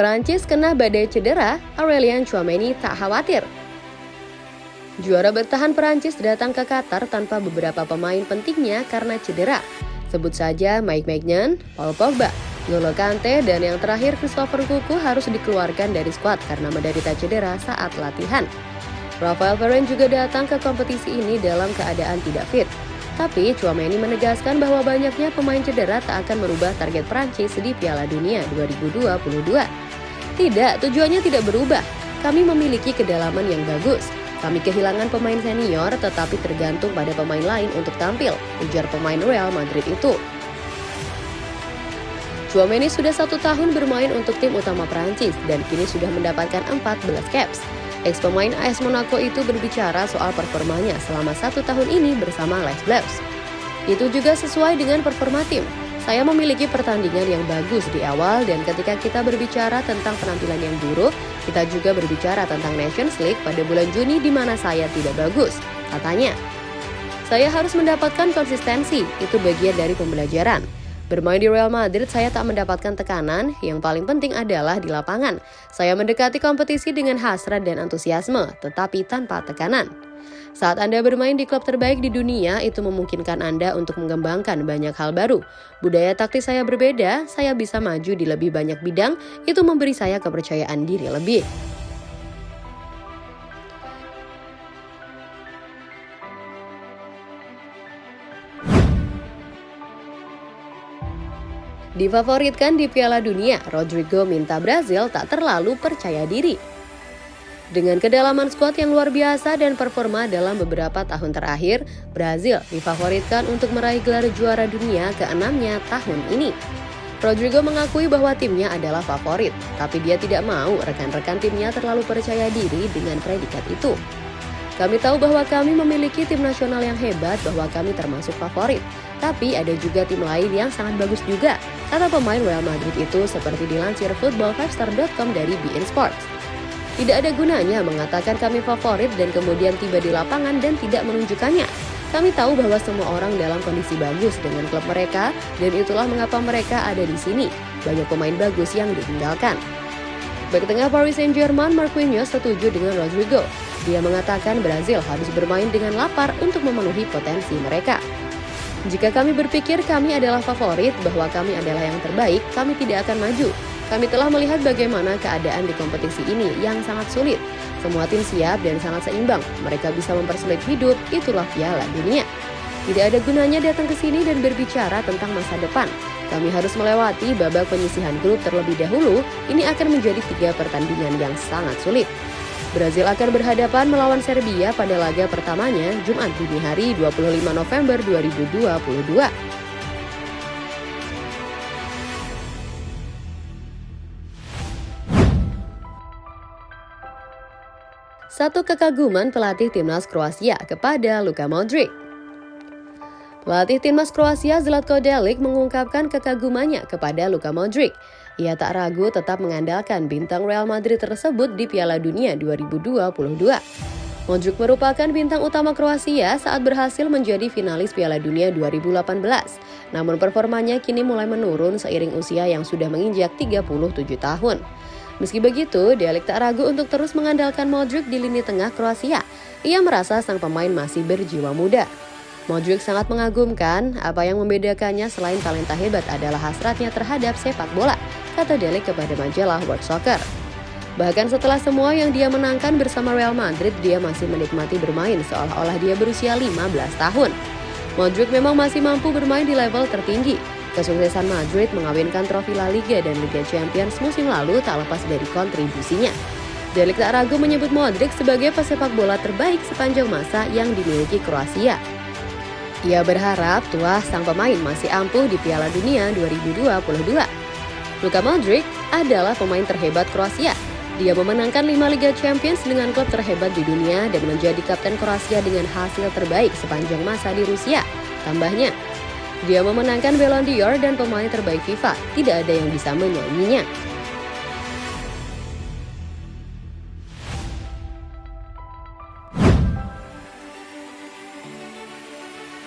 Perancis kena badai cedera, Aurelien Chouameni tak khawatir. Juara bertahan Perancis datang ke Qatar tanpa beberapa pemain pentingnya karena cedera. Sebut saja Mike Maignan, Paul Pogba, N'Golo Kante, dan yang terakhir Christopher Kuku harus dikeluarkan dari skuad karena menderita cedera saat latihan. Rafael Varane juga datang ke kompetisi ini dalam keadaan tidak fit. Tapi Chouameni menegaskan bahwa banyaknya pemain cedera tak akan merubah target Prancis di Piala Dunia 2022. Tidak, tujuannya tidak berubah. Kami memiliki kedalaman yang bagus. Kami kehilangan pemain senior tetapi tergantung pada pemain lain untuk tampil, ujar pemain Real Madrid itu. Chouameni sudah satu tahun bermain untuk tim utama Prancis dan kini sudah mendapatkan 14 caps. Ex pemain AS Monaco itu berbicara soal performanya selama satu tahun ini bersama Les Bleus. Itu juga sesuai dengan performa tim. Saya memiliki pertandingan yang bagus di awal dan ketika kita berbicara tentang penampilan yang buruk, kita juga berbicara tentang Nations League pada bulan Juni di mana saya tidak bagus, katanya. Saya harus mendapatkan konsistensi, itu bagian dari pembelajaran. Bermain di Real Madrid, saya tak mendapatkan tekanan. Yang paling penting adalah di lapangan. Saya mendekati kompetisi dengan hasrat dan antusiasme, tetapi tanpa tekanan. Saat Anda bermain di klub terbaik di dunia, itu memungkinkan Anda untuk mengembangkan banyak hal baru. Budaya taktis saya berbeda, saya bisa maju di lebih banyak bidang, itu memberi saya kepercayaan diri lebih. Difavoritkan di Piala Dunia, Rodrigo minta Brazil tak terlalu percaya diri. Dengan kedalaman skuad yang luar biasa dan performa dalam beberapa tahun terakhir, Brazil difavoritkan untuk meraih gelar juara dunia ke-6-nya tahun ini. Rodrigo mengakui bahwa timnya adalah favorit, tapi dia tidak mau rekan-rekan timnya terlalu percaya diri dengan predikat itu. Kami tahu bahwa kami memiliki tim nasional yang hebat bahwa kami termasuk favorit. Tapi ada juga tim lain yang sangat bagus juga, kata pemain Real Madrid itu seperti dilansir football5star.com dari beIN Sports. Tidak ada gunanya mengatakan kami favorit dan kemudian tiba di lapangan dan tidak menunjukkannya. Kami tahu bahwa semua orang dalam kondisi bagus dengan klub mereka dan itulah mengapa mereka ada di sini. Banyak pemain bagus yang ditinggalkan. Bek tengah Paris Saint-Germain Marquinhos setuju dengan Rodrigo dia mengatakan Brazil harus bermain dengan lapar untuk memenuhi potensi mereka. Jika kami berpikir kami adalah favorit bahwa kami adalah yang terbaik, kami tidak akan maju. Kami telah melihat bagaimana keadaan di kompetisi ini yang sangat sulit. Semua tim siap dan sangat seimbang. Mereka bisa mempersulit hidup, itulah piala dunia. Tidak ada gunanya datang ke sini dan berbicara tentang masa depan. Kami harus melewati babak penyisihan grup terlebih dahulu. Ini akan menjadi tiga pertandingan yang sangat sulit. Brazil akan berhadapan melawan Serbia pada laga pertamanya Jumat dini hari 25 November 2022. Satu kekaguman pelatih timnas Kroasia kepada Luka Modric. Pelatih timnas Kroasia Zlatko Delic mengungkapkan kekagumannya kepada Luka Modric. Ia tak ragu tetap mengandalkan bintang Real Madrid tersebut di Piala Dunia 2022. Modric merupakan bintang utama Kroasia saat berhasil menjadi finalis Piala Dunia 2018. Namun performanya kini mulai menurun seiring usia yang sudah menginjak 37 tahun. Meski begitu, Delik tak ragu untuk terus mengandalkan Modric di lini tengah Kroasia. Ia merasa sang pemain masih berjiwa muda. Modric sangat mengagumkan, apa yang membedakannya selain talenta hebat adalah hasratnya terhadap sepak bola kata Dele kepada majalah World Soccer. Bahkan setelah semua yang dia menangkan bersama Real Madrid, dia masih menikmati bermain seolah-olah dia berusia 15 tahun. Modric memang masih mampu bermain di level tertinggi. Kesuksesan Madrid mengawinkan trofi La Liga dan Liga Champions musim lalu tak lepas dari kontribusinya. Delik tak ragu menyebut Modric sebagai pesepak bola terbaik sepanjang masa yang dimiliki Kroasia. Ia berharap tua sang pemain masih ampuh di Piala Dunia 2022. Luka Modric adalah pemain terhebat Kroasia. Dia memenangkan 5 Liga Champions dengan klub terhebat di dunia dan menjadi kapten Kroasia dengan hasil terbaik sepanjang masa di Rusia. Tambahnya, dia memenangkan Ballon d'Or dan pemain terbaik FIFA. Tidak ada yang bisa menyanyinya.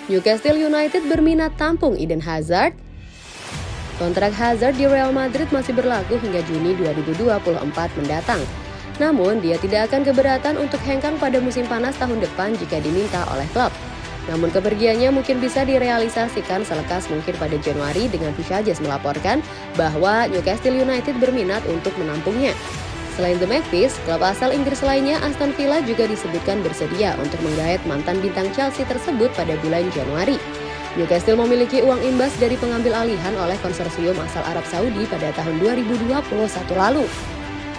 Newcastle United berminat tampung Eden Hazard Kontrak Hazard di Real Madrid masih berlaku hingga Juni 2024 mendatang. Namun, dia tidak akan keberatan untuk hengkang pada musim panas tahun depan jika diminta oleh klub. Namun kepergiannya mungkin bisa direalisasikan selekas mungkin pada Januari dengan Visages melaporkan bahwa Newcastle United berminat untuk menampungnya. Selain The Magpies, klub asal Inggris lainnya Aston Villa juga disebutkan bersedia untuk menggait mantan bintang Chelsea tersebut pada bulan Januari. Newcastle memiliki uang imbas dari pengambil alihan oleh konsorsium asal Arab Saudi pada tahun 2021 lalu.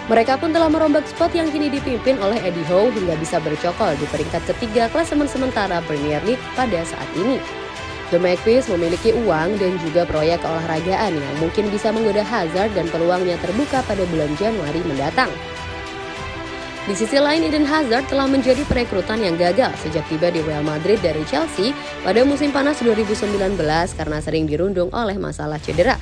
Mereka pun telah merombak spot yang kini dipimpin oleh Eddie Howe hingga bisa bercokol di peringkat ketiga klasemen sementara Premier League pada saat ini. The Magpies memiliki uang dan juga proyek keolahragaan yang mungkin bisa menggoda Hazard dan peluangnya terbuka pada bulan Januari mendatang. Di sisi lain, Eden Hazard telah menjadi perekrutan yang gagal sejak tiba di Real Madrid dari Chelsea pada musim panas 2019 karena sering dirundung oleh masalah cedera.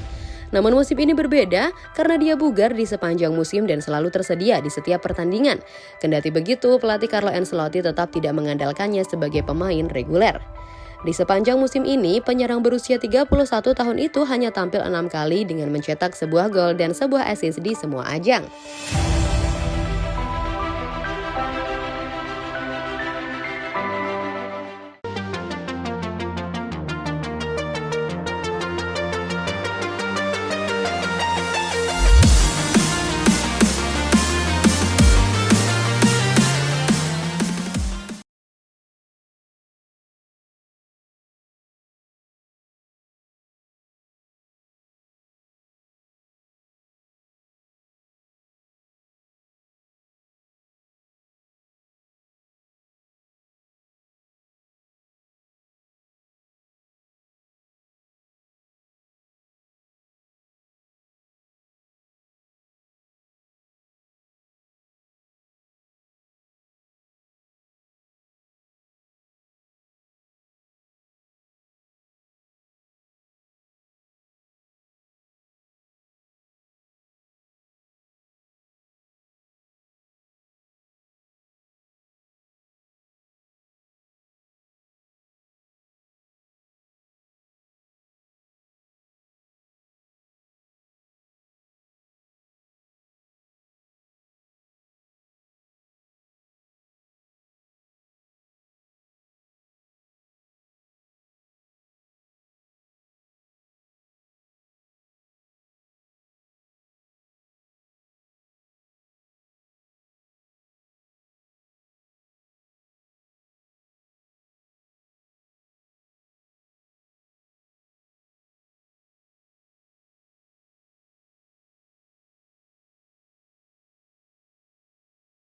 Namun musim ini berbeda karena dia bugar di sepanjang musim dan selalu tersedia di setiap pertandingan. Kendati begitu, pelatih Carlo Ancelotti tetap tidak mengandalkannya sebagai pemain reguler. Di sepanjang musim ini, penyerang berusia 31 tahun itu hanya tampil enam kali dengan mencetak sebuah gol dan sebuah assist di semua ajang.